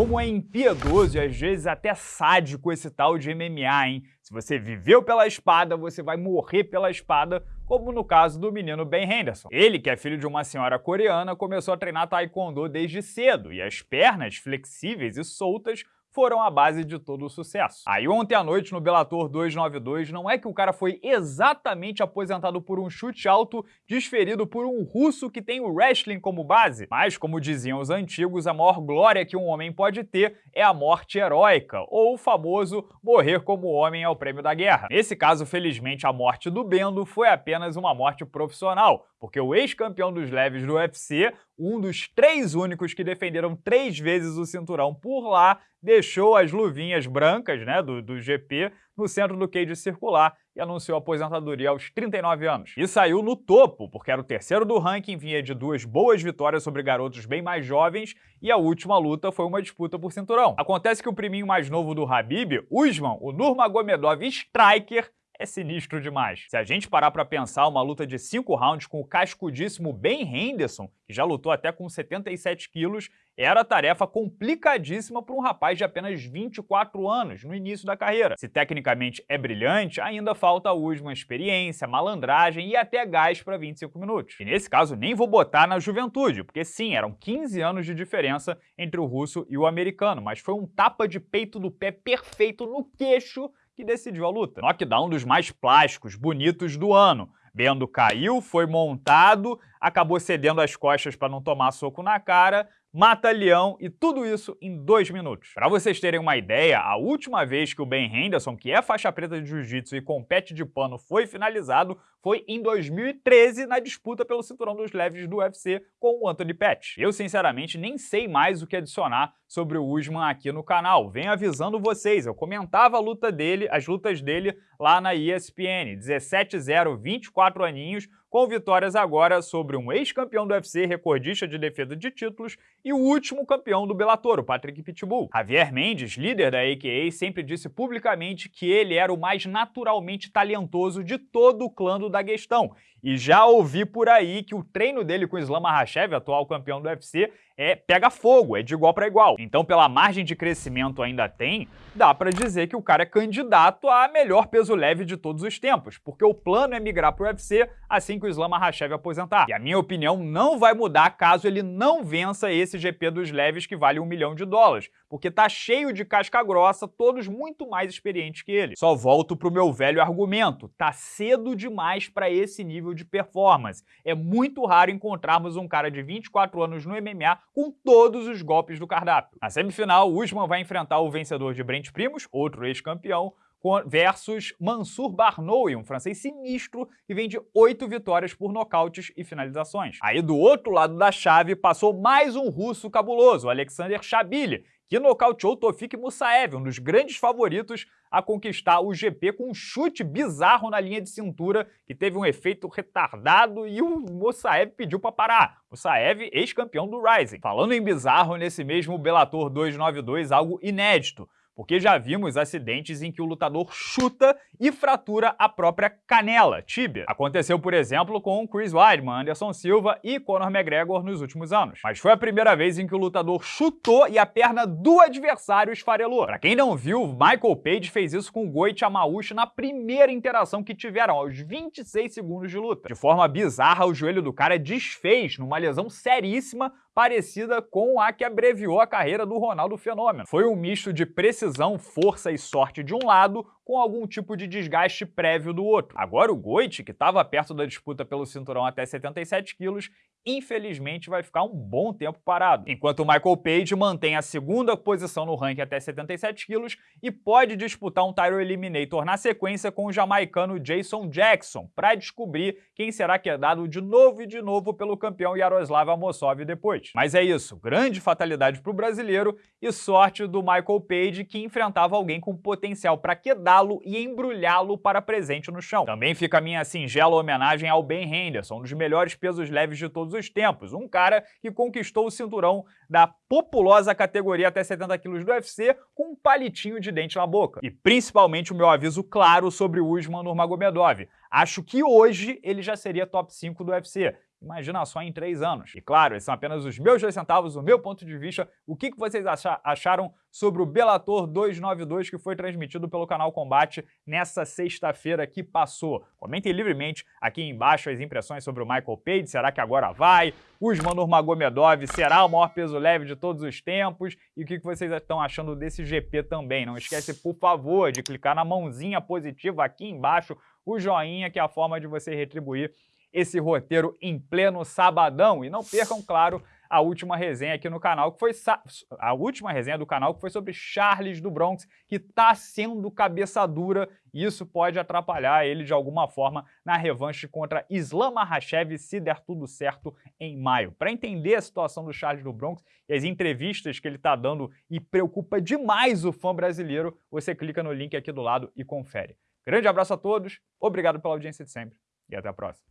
como é impiedoso e às vezes até sádico esse tal de MMA, hein? Se você viveu pela espada, você vai morrer pela espada, como no caso do menino Ben Henderson. Ele, que é filho de uma senhora coreana, começou a treinar taekwondo desde cedo, e as pernas flexíveis e soltas foram a base de todo o sucesso. Aí ontem à noite no Bellator 292, não é que o cara foi exatamente aposentado por um chute alto desferido por um russo que tem o wrestling como base, mas como diziam os antigos, a maior glória que um homem pode ter é a morte heróica, ou o famoso morrer como homem é o prêmio da guerra. Nesse caso, felizmente, a morte do Bendo foi apenas uma morte profissional, porque o ex-campeão dos leves do UFC, um dos três únicos que defenderam três vezes o cinturão por lá, deixou as luvinhas brancas né, do, do GP no centro do cage circular e anunciou aposentadoria aos 39 anos. E saiu no topo, porque era o terceiro do ranking, vinha de duas boas vitórias sobre garotos bem mais jovens e a última luta foi uma disputa por cinturão. Acontece que o priminho mais novo do Habib, Usman, o Nurmagomedov Striker, é sinistro demais. Se a gente parar para pensar uma luta de 5 rounds com o cascudíssimo Ben Henderson, que já lutou até com 77 quilos, era tarefa complicadíssima para um rapaz de apenas 24 anos, no início da carreira. Se tecnicamente é brilhante, ainda falta a Usman experiência, malandragem e até gás para 25 minutos. E nesse caso nem vou botar na juventude, porque sim, eram 15 anos de diferença entre o russo e o americano, mas foi um tapa de peito do pé perfeito no queixo que decidiu a luta. Knockdown dos mais plásticos, bonitos do ano. Bendo caiu, foi montado, acabou cedendo as costas para não tomar soco na cara, mata leão e tudo isso em dois minutos. Para vocês terem uma ideia, a última vez que o Ben Henderson, que é faixa preta de jiu-jitsu e compete de pano, foi finalizado foi em 2013 na disputa pelo cinturão dos leves do UFC com o Anthony Pettis. Eu, sinceramente, nem sei mais o que adicionar sobre o Usman aqui no canal. Venho avisando vocês, eu comentava a luta dele, as lutas dele lá na ESPN. 17-0, 24 aninhos, com vitórias agora sobre um ex-campeão do UFC, recordista de defesa de títulos, e o último campeão do Bellator, o Patrick Pitbull. Javier Mendes, líder da AKA, sempre disse publicamente que ele era o mais naturalmente talentoso de todo o clã do Daguestão. E já ouvi por aí que o treino dele com o Islam Makhachev, atual campeão do UFC, é pega fogo, é de igual para igual. Então, pela margem de crescimento ainda tem, dá para dizer que o cara é candidato a melhor peso leve de todos os tempos, porque o plano é migrar para o UFC assim que o Islam Makhachev aposentar. E a minha opinião não vai mudar caso ele não vença esse GP dos leves que vale um milhão de dólares, porque tá cheio de casca grossa, todos muito mais experientes que ele. Só volto pro meu velho argumento, tá cedo demais para esse nível de performance. É muito raro encontrarmos um cara de 24 anos no MMA com todos os golpes do cardápio. Na semifinal, Usman vai enfrentar o vencedor de Brent Primos, outro ex-campeão, versus Mansur Barnoui, um francês sinistro que vem de oito vitórias por nocautes e finalizações. Aí do outro lado da chave passou mais um russo cabuloso, Alexander Chabili, que nocauteou Tofik Musaev, um dos grandes favoritos a conquistar o GP com um chute bizarro na linha de cintura que teve um efeito retardado e o Musaev pediu para parar. Musaev, ex-campeão do Rising. Falando em bizarro, nesse mesmo Bellator 292, algo inédito porque já vimos acidentes em que o lutador chuta e fratura a própria canela, tíbia. Aconteceu, por exemplo, com Chris Weidman, Anderson Silva e Conor McGregor nos últimos anos. Mas foi a primeira vez em que o lutador chutou e a perna do adversário esfarelou. Para quem não viu, Michael Page fez isso com Goit Amauchi na primeira interação que tiveram, aos 26 segundos de luta. De forma bizarra, o joelho do cara desfez numa lesão seríssima parecida com a que abreviou a carreira do Ronaldo Fenômeno. Foi um misto de precisão, força e sorte de um lado, com algum tipo de desgaste prévio do outro. Agora o Goit, que estava perto da disputa pelo cinturão até 77 quilos, infelizmente vai ficar um bom tempo parado, enquanto o Michael Page mantém a segunda posição no ranking até 77 quilos e pode disputar um Tyro Eliminator na sequência com o jamaicano Jason Jackson para descobrir quem será quedado de novo e de novo pelo campeão Yaroslav Amosov depois. Mas é isso, grande fatalidade para o brasileiro e sorte do Michael Page que enfrentava alguém com potencial para quedá-lo e embrulhá-lo para presente no chão. Também fica a minha singela homenagem ao Ben Henderson, um dos melhores pesos leves de todos os tempos. Um cara que conquistou o cinturão da populosa categoria até 70 quilos do UFC com um palitinho de dente na boca. E principalmente o meu aviso claro sobre o Usman Nurmagomedov. Acho que hoje ele já seria top 5 do UFC Imagina só em três anos. E claro, esses são apenas os meus dois centavos, o meu ponto de vista. O que vocês acharam sobre o Bellator 292 que foi transmitido pelo canal Combate nessa sexta-feira que passou? Comentem livremente aqui embaixo as impressões sobre o Michael Page. Será que agora vai? Usman Nurmagomedov será o maior peso leve de todos os tempos? E o que vocês estão achando desse GP também? Não esquece, por favor, de clicar na mãozinha positiva aqui embaixo, o joinha, que é a forma de você retribuir esse roteiro em pleno sabadão. E não percam, claro, a última resenha aqui no canal, que foi a última resenha do canal, que foi sobre Charles do Bronx, que está sendo cabeça dura e isso pode atrapalhar ele de alguma forma na revanche contra Islam Makhachev se der tudo certo em maio. Para entender a situação do Charles do Bronx e as entrevistas que ele está dando e preocupa demais o fã brasileiro, você clica no link aqui do lado e confere. Grande abraço a todos, obrigado pela audiência de sempre e até a próxima.